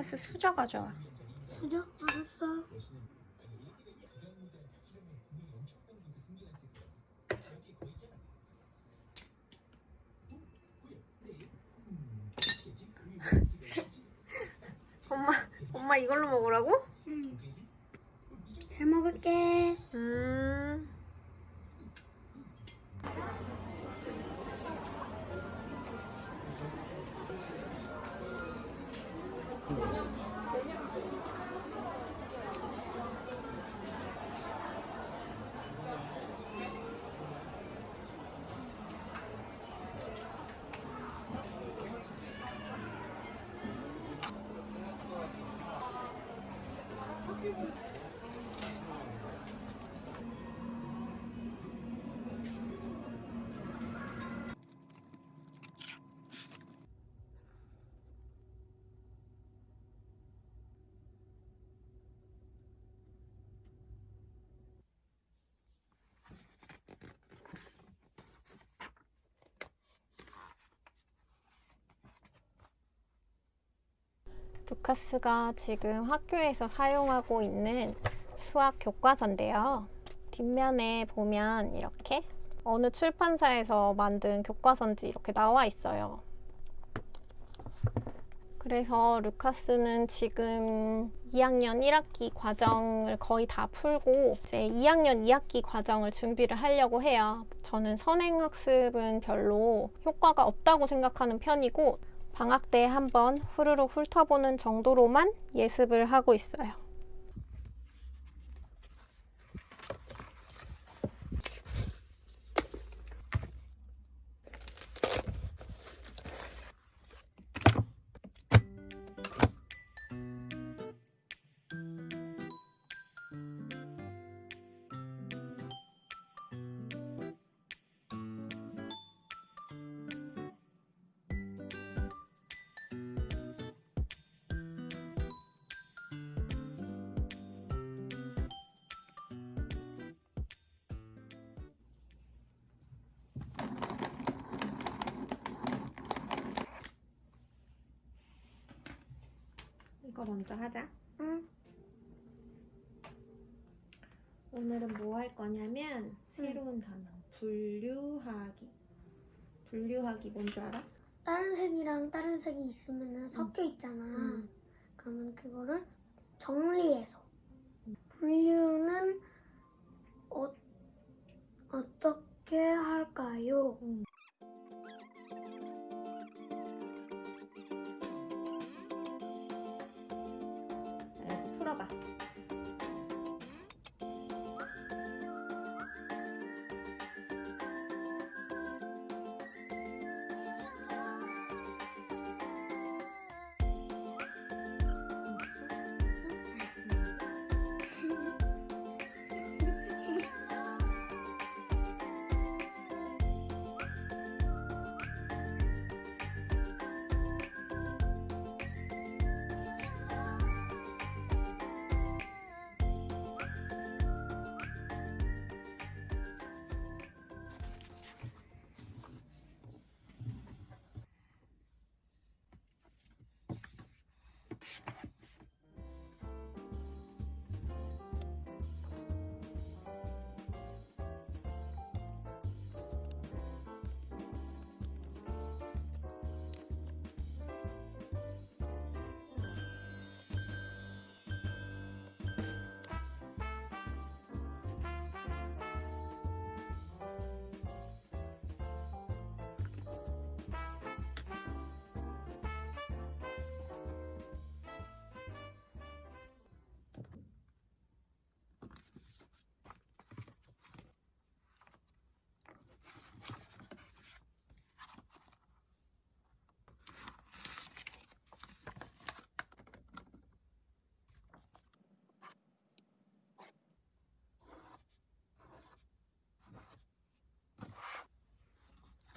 루카스 수저 가져와. 수저? 알았어. 루카스가 지금 학교에서 사용하고 있는 수학 교과서인데요. 뒷면에 보면 이렇게 어느 출판사에서 만든 교과서인지 이렇게 나와 있어요. 그래서 루카스는 지금 2학년 1학기 과정을 거의 다 풀고 이제 2학년 2학기 과정을 준비를 하려고 해요. 저는 선행학습은 별로 효과가 없다고 생각하는 편이고 방학 때 한번 후루룩 훑어보는 정도로만 예습을 하고 있어요. 이거 먼저 하자. 응. 오늘은 뭐 할 거냐면 새로운 단어 분류하기. 분류하기 뭔지 알아? 다른 색이랑 다른 색이 있으면 섞여 있잖아. 음. 그러면 그거를 정리해서 분류는 어, 어떻게 할까요? 자, 이렇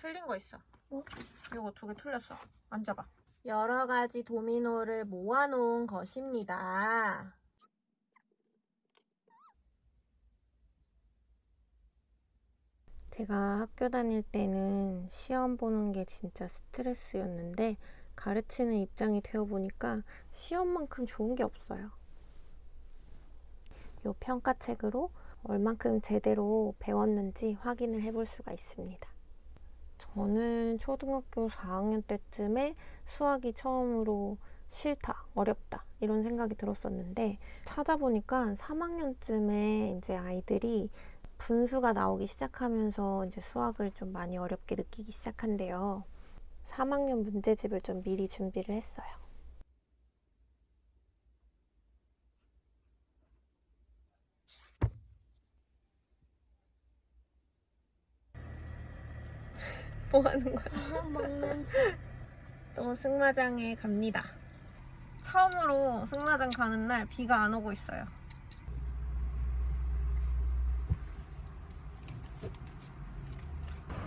틀린 거 있어. 뭐? 이거 두 개 틀렸어. 앉아봐. 여러 가지 도미노를 모아놓은 것입니다. 제가 학교 다닐 때는 시험 보는 게 진짜 스트레스였는데 가르치는 입장이 되어 보니까 시험만큼 좋은 게 없어요. 요 평가책으로 얼만큼 제대로 배웠는지 확인을 해볼 수가 있습니다. 저는 초등학교 4학년 때쯤에 수학이 처음으로 싫다, 어렵다 이런 생각이 들었었는데 찾아보니까 3학년쯤에 이제 아이들이 분수가 나오기 시작하면서 이제 수학을 좀 많이 어렵게 느끼기 시작한대요. 3학년 문제집을 좀 미리 준비를 했어요. 뭐 하는 거야? 먹는 또 승마장에 갑니다. 처음으로 승마장 가는 날 비가 안 오고 있어요.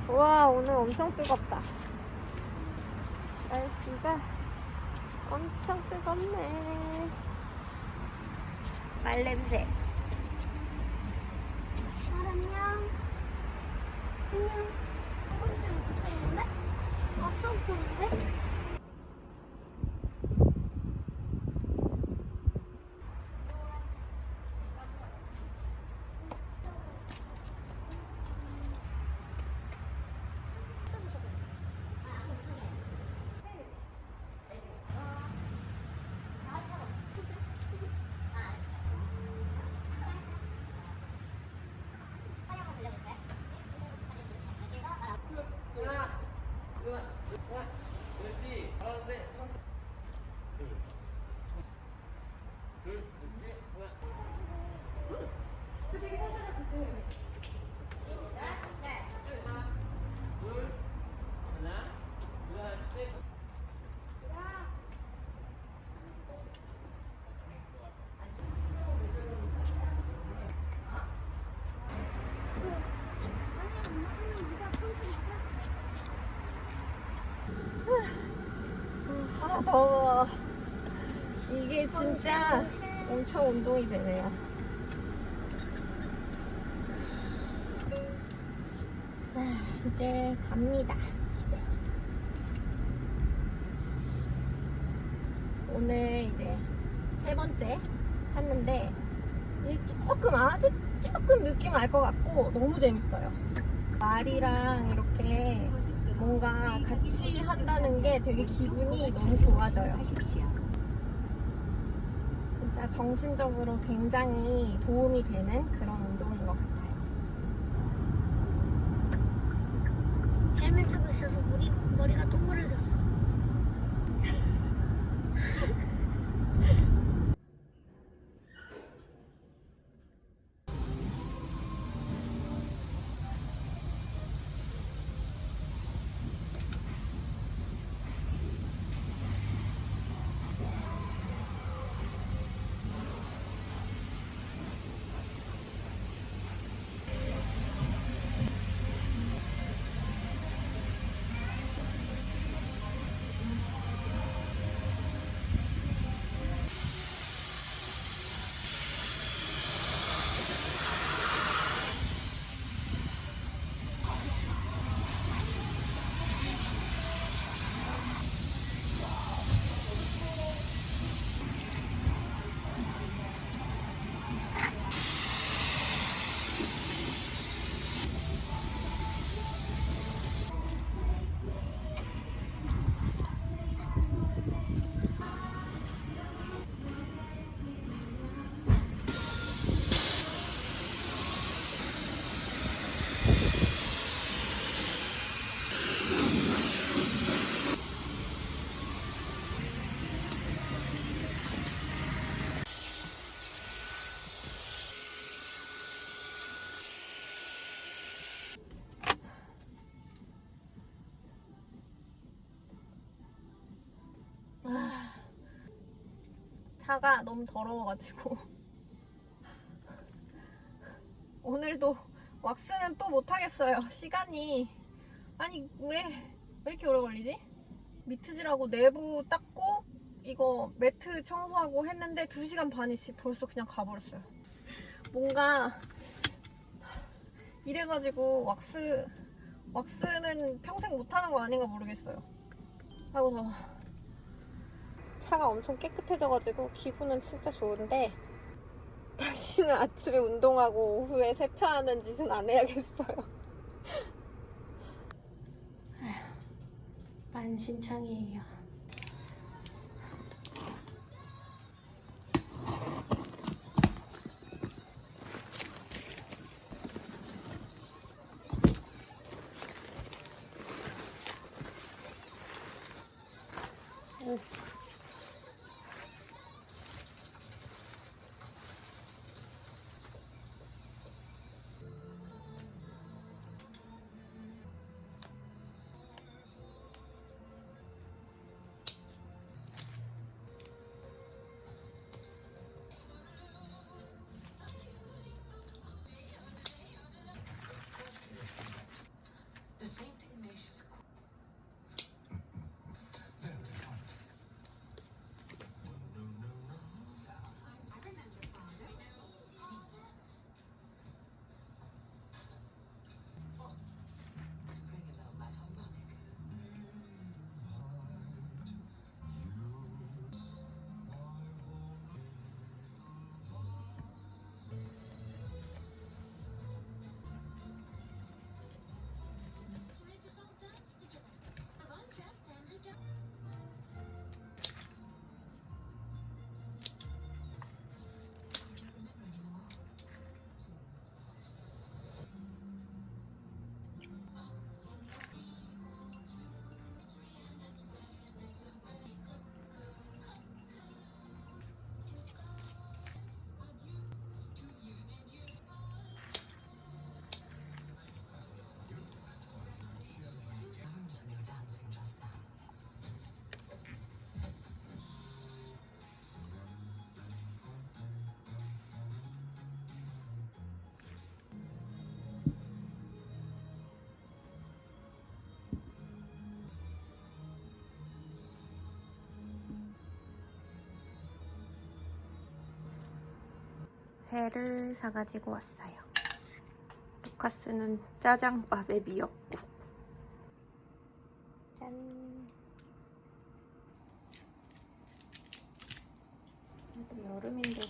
와 오늘 엄청 뜨겁다. 날씨가 엄청 뜨겁네. 말 냄새. 안녕. 안녕. 없었는데? 아 더워. 이게 진짜 엄청 운동이 되네요. 자 이제 갑니다 집에. 오늘 이제 세 번째 탔는데 이제 조금 아주 조금 느낌 알 것 같고 너무 재밌어요. 말이랑 이렇게 뭔가 같이 한다는 게 되게 기분이 너무 좋아져요. 진짜 정신적으로 굉장히 도움이 되는 그런 운동인 것 같아요. 헬멧 쓰고 있어서 머리, 머리가 동그래졌어. 차가 너무 더러워가지고 오늘도 왁스는 또 못하겠어요. 시간이 아니 왜 왜 이렇게 오래 걸리지? 미트질하고 내부 닦고 이거 매트 청소하고 했는데 2시간 반이 지 벌써 그냥 가버렸어요. 뭔가 이래가지고 왁스 왁스는 평생 못하는 거 아닌가 모르겠어요. 아이고 더워. 차가 엄청 깨끗해져가지고 기분은 진짜 좋은데 다시는 아침에 운동하고 오후에 세차하는 짓은 안 해야겠어요. 만신창이에요. 회를 사가지고 왔어요. 루카스는 짜장밥에 미역국. 짠. 그래도 여름인데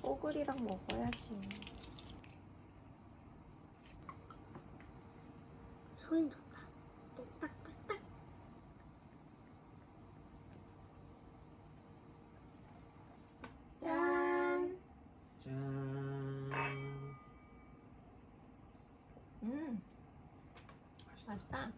뽀글이랑 먹어야지. 소리 좋다. 똑딱딱딱. 짠. 짠. 음, 맛있다.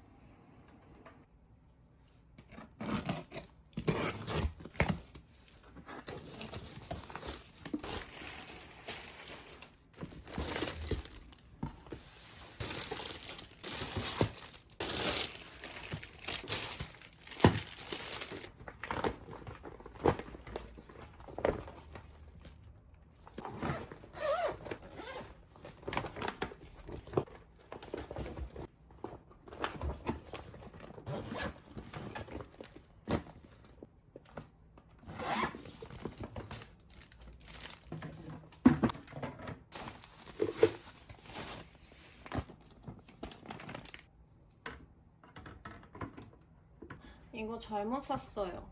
이거 잘못 샀어요.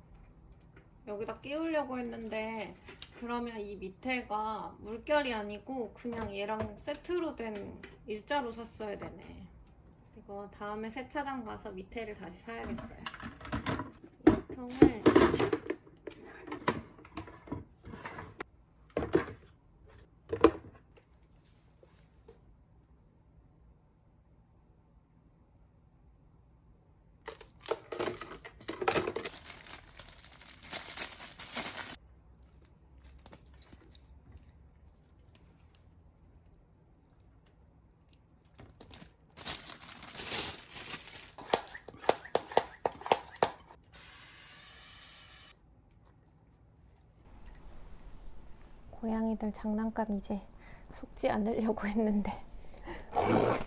여기다 끼우려고 했는데 그러면 이 밑에가 물결이 아니고 그냥 얘랑 세트로 된 일자로 샀어야 되네. 이거 다음에 세차장 가서 밑에를 다시 사야겠어요. 이 통을 고양이들 장난감 이제 속지 않으려고 했는데